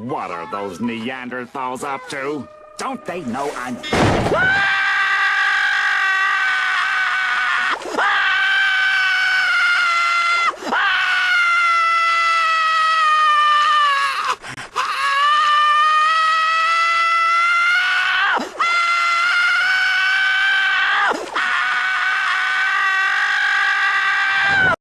What are those Neanderthals up to? Don't they know I'm... Ah!